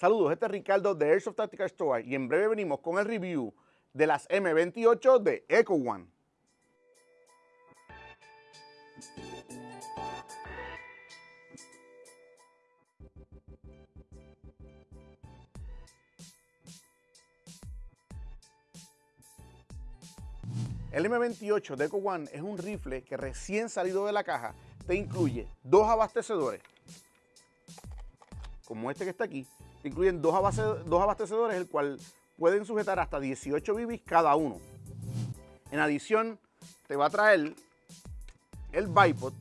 Saludos, este es Ricardo de Airsoft Tactical Store y en breve venimos con el review de las M28 de Echo One. El M28 de Echo One es un rifle que recién salido de la caja te incluye dos abastecedores, como este que está aquí, incluyen dos, abastecedores, el cual pueden sujetar hasta 18 bibis cada uno. En adición, te va a traer el bipod,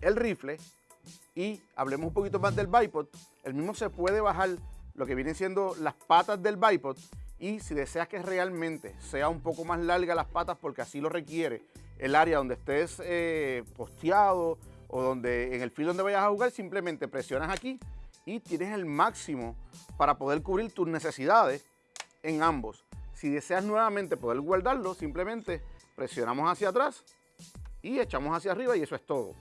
el rifle y hablemos un poquito más del bipod. El mismo se puede bajar lo que vienen siendo las patas del bipod y si deseas que realmente sea un poco más larga las patas porque así lo requiere el área donde estés eh, posteado o donde en el filo donde vayas a jugar, simplemente presionas aquí y tienes el máximo para poder cubrir tus necesidades en ambos. Si deseas nuevamente poder guardarlo, simplemente presionamos hacia atrás y echamos hacia arriba y eso es todo.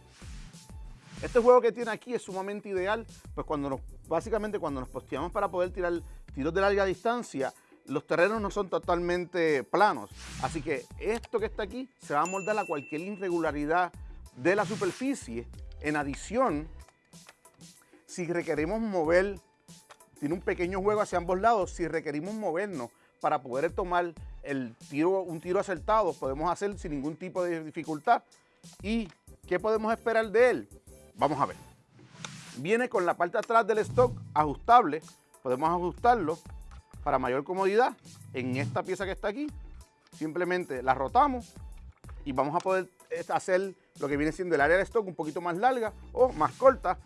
Este juego que tiene aquí es sumamente ideal, pues cuando nos, básicamente cuando nos posteamos para poder tirar tiros de larga distancia, los terrenos no son totalmente planos. Así que esto que está aquí se va a moldar a cualquier irregularidad de la superficie. En adición, si requerimos mover, tiene un pequeño juego hacia ambos lados, si requerimos movernos para poder tomar el tiro, un tiro acertado, podemos hacer sin ningún tipo de dificultad. ¿Y qué podemos esperar de él? Vamos a ver. Viene con la parte atrás del stock ajustable, podemos ajustarlo para mayor comodidad, en esta pieza que está aquí, simplemente la rotamos y vamos a poder eh, hacer lo que viene siendo el área de stock un poquito más larga o más corta.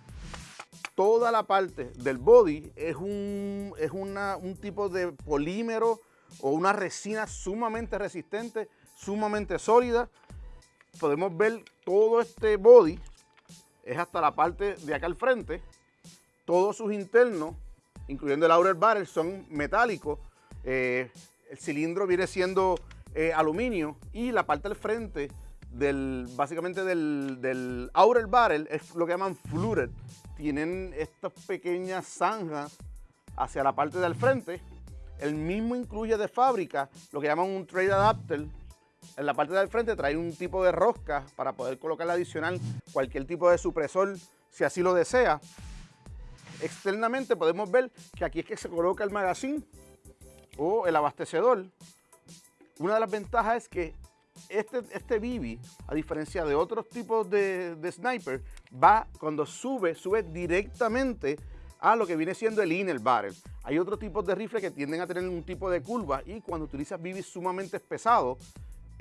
Toda la parte del body es un, es un tipo de polímero o una resina sumamente resistente, sumamente sólida. Podemos ver todo este body, es hasta la parte de acá al frente, todos sus internos incluyendo el outer barrel, son metálicos. Eh, el cilindro viene siendo eh, aluminio y la parte del frente del, básicamente del, del outer barrel es lo que llaman fluted. Tienen estas pequeñas zanjas hacia la parte del frente. El mismo incluye de fábrica lo que llaman un trade adapter. En la parte del frente trae un tipo de rosca para poder colocar adicional cualquier tipo de supresor si así lo desea. Externamente podemos ver que aquí es que se coloca el magazine o el abastecedor. Una de las ventajas es que este, este BB, a diferencia de otros tipos de, sniper, va cuando sube, sube directamente a lo que viene siendo el inner barrel. Hay otros tipos de rifles que tienden a tener un tipo de curva y cuando utilizas BB sumamente pesados,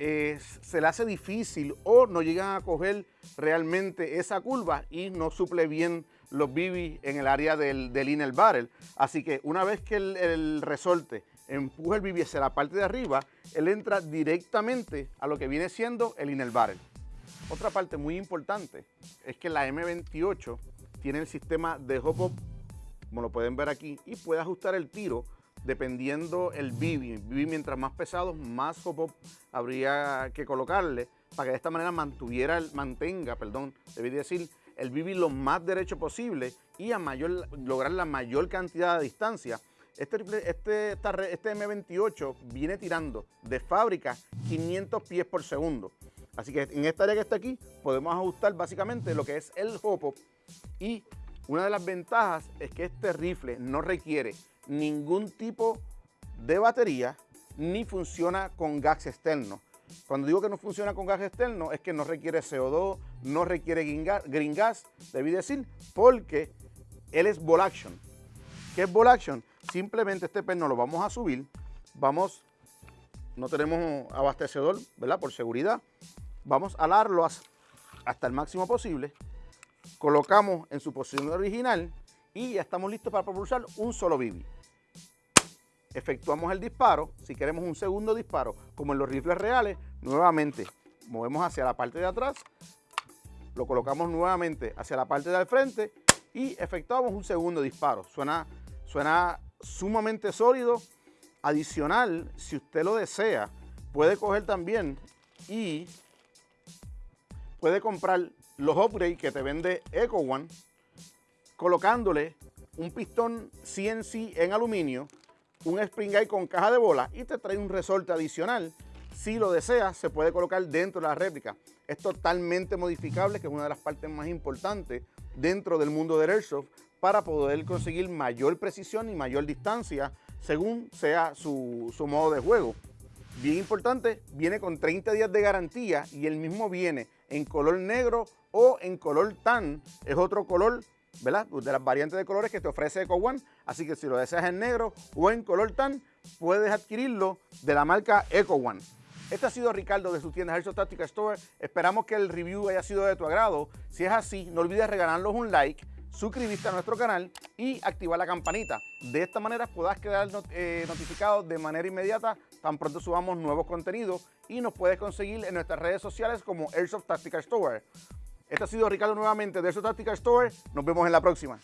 eh, se le hace difícil o no llegan a coger realmente esa curva y no suple bien los BB en el área del, del inner barrel. Así que una vez que el, resorte empuja el BB hacia la parte de arriba, él entra directamente a lo que viene siendo el inner barrel. Otra parte muy importante es que la M28 tiene el sistema de hop-up, como lo pueden ver aquí, y puede ajustar el tiro dependiendo el BB. El BB mientras más pesado, más hop-up habría que colocarle para que de esta manera mantuviera, mantenga, perdón, debí decir, el vivir lo más derecho posible y a mayor, lograr la mayor cantidad de distancia. Este, este, este M28 viene tirando de fábrica 500 pies por segundo. Así que en esta área que está aquí podemos ajustar básicamente lo que es el hop y una de las ventajas es que este rifle no requiere ningún tipo de batería ni funciona con gas externo. Cuando digo que no funciona con gas externo es que no requiere CO2, no requiere green gas, debí decir, porque él es ball action. ¿Qué es ball action? Simplemente este perno lo vamos a subir, vamos, no tenemos abastecedor, ¿verdad? Por seguridad, vamos a alarlo hasta el máximo posible, colocamos en su posición original y ya estamos listos para propulsar un solo bibi efectuamos el disparo, si queremos un segundo disparo, como en los rifles reales, nuevamente movemos hacia la parte de atrás, lo colocamos nuevamente hacia la parte del frente y efectuamos un segundo disparo. Suena, suena sumamente sólido. Adicional, si usted lo desea, puede coger también y puede comprar los upgrades que te vende Echo One, colocándole un pistón CNC en aluminio, un spring guide con caja de bola y te trae un resorte adicional. Si lo deseas, se puede colocar dentro de la réplica. Es totalmente modificable, que es una de las partes más importantes dentro del mundo del airsoft para poder conseguir mayor precisión y mayor distancia según sea su, su modo de juego. Bien importante, viene con 30 días de garantía y el mismo viene en color negro o en color tan. Es otro color ¿verdad? De las variantes de colores que te ofrece Eco One. Así que si lo deseas en negro o en color tan, puedes adquirirlo de la marca Eco One. Este ha sido Ricardo de su tienda Airsoft Tactical Store. Esperamos que el review haya sido de tu agrado. Si es así, no olvides regalarnos un like, suscribirte a nuestro canal y activar la campanita. De esta manera podrás quedar eh, notificado de manera inmediata tan pronto subamos nuevos contenidos y nos puedes conseguir en nuestras redes sociales como Airsoft Tactical Store. Este ha sido Ricardo nuevamente de Airsoft Tactical Store. Nos vemos en la próxima.